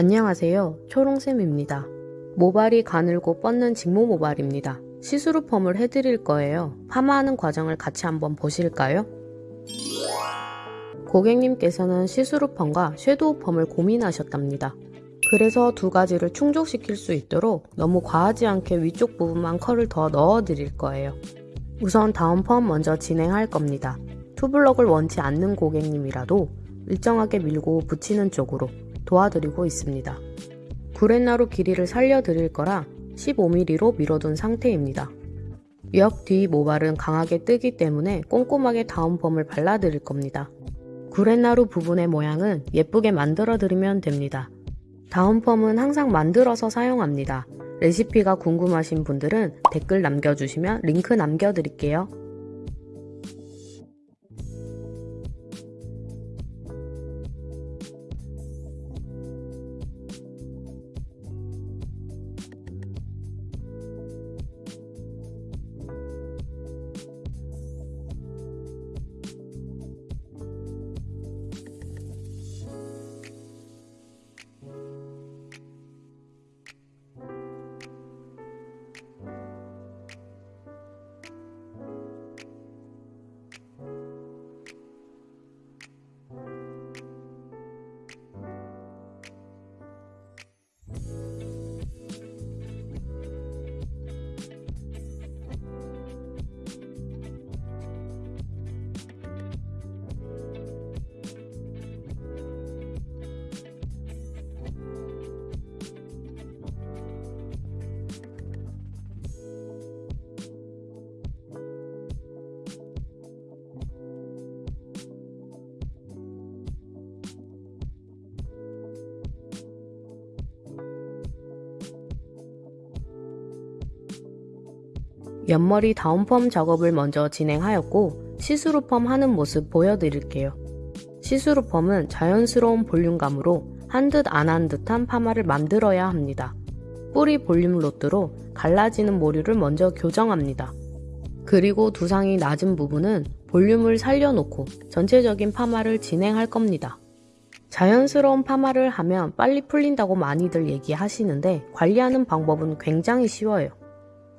안녕하세요. 초롱쌤입니다. 모발이 가늘고 뻗는 직모 모발입니다. 시스루 펌을 해드릴 거예요. 파마하는 과정을 같이 한번 보실까요? 고객님께서는 시스루 펌과 섀도우 펌을 고민하셨답니다. 그래서 두 가지를 충족시킬 수 있도록 너무 과하지 않게 위쪽 부분만 컬을 더 넣어 드릴 거예요. 우선 다운 펌 먼저 진행할 겁니다. 투블럭을 원치 않는 고객님이라도 일정하게 밀고 붙이는 쪽으로 도와드리고 있습니다. 구렛나루 길이를 살려드릴 거라 15mm로 밀어둔 상태입니다. 옆 뒤 모발은 강하게 뜨기 때문에 꼼꼼하게 다운펌을 발라드릴 겁니다. 구렛나루 부분의 모양은 예쁘게 만들어드리면 됩니다. 다운펌은 항상 만들어서 사용합니다. 레시피가 궁금하신 분들은 댓글 남겨주시면 링크 남겨드릴게요. 옆머리 다운펌 작업을 먼저 진행하였고 시스루 펌 하는 모습 보여드릴게요. 시스루 펌은 자연스러운 볼륨감으로 한 듯 안 한 듯한 파마를 만들어야 합니다. 뿌리 볼륨 rod로 갈라지는 모류를 먼저 교정합니다. 그리고 두상이 낮은 부분은 볼륨을 살려놓고 전체적인 파마를 진행할 겁니다. 자연스러운 파마를 하면 빨리 풀린다고 많이들 얘기하시는데 관리하는 방법은 굉장히 쉬워요.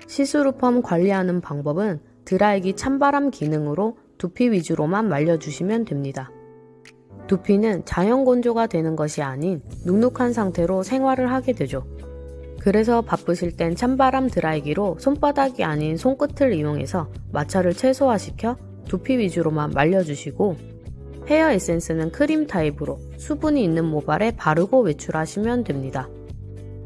시스루 펌 관리하는 방법은 드라이기 찬바람 기능으로 두피 위주로만 말려주시면 됩니다. 두피는 자연 건조가 되는 것이 아닌 눅눅한 상태로 생활을 하게 되죠. 그래서 바쁘실 땐 찬바람 드라이기로 손바닥이 아닌 손끝을 이용해서 마찰을 최소화시켜 두피 위주로만 말려주시고 헤어 에센스는 크림 타입으로 수분이 있는 모발에 바르고 외출하시면 됩니다.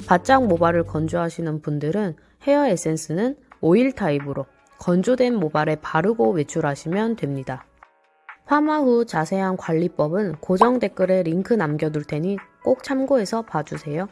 바짝 모발을 건조하시는 분들은 헤어 에센스는 오일 타입으로 건조된 모발에 바르고 외출하시면 됩니다. 파마 후 자세한 관리법은 고정 댓글에 링크 남겨둘 테니 꼭 참고해서 봐주세요.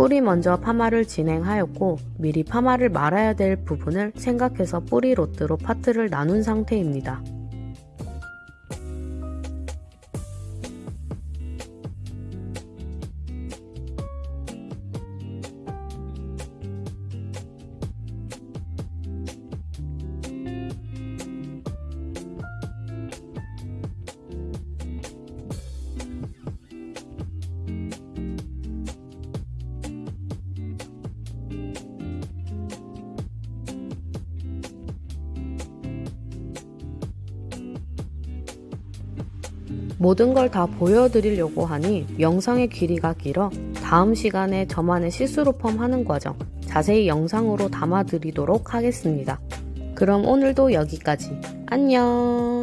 뿌리 먼저 파마를 진행하였고 미리 파마를 말아야 될 부분을 생각해서 뿌리 로트로 파트를 나눈 상태입니다. 모든 걸 다 보여드리려고 하니 영상의 길이가 길어 다음 시간에 저만의 시스루 펌 하는 과정 자세히 영상으로 담아드리도록 하겠습니다. 그럼 오늘도 여기까지. 안녕!